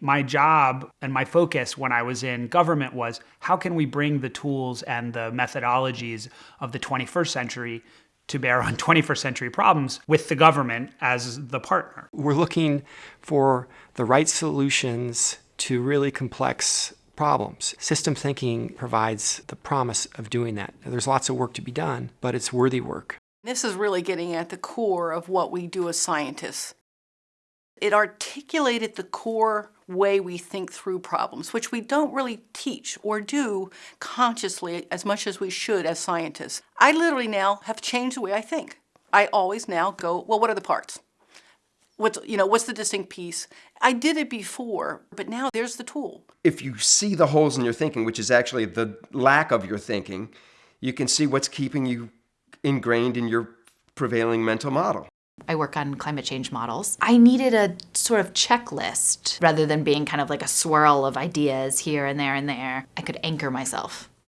My job and my focus when I was in government was how can we bring the tools and the methodologies of the 21st century to bear on 21st century problems with the government as the partner. We're looking for the right solutions to really complex problems. System thinking provides the promise of doing that. There's lots of work to be done, but it's worthy work. This is really getting at the core of what we do as scientists. It articulated the core way we think through problems, which we don't really teach or do consciously as much as we should as scientists. I literally now have changed the way I think. I always now go, well, what are the parts? What's, you know, what's the distinct piece? I did it before, but now there's the tool. If you see the holes in your thinking, which is actually the lack of your thinking, you can see what's keeping you ingrained in your prevailing mental model. I work on climate change models. I needed a sort of checklist rather than being kind of like a swirl of ideas here and there and there. I could anchor myself.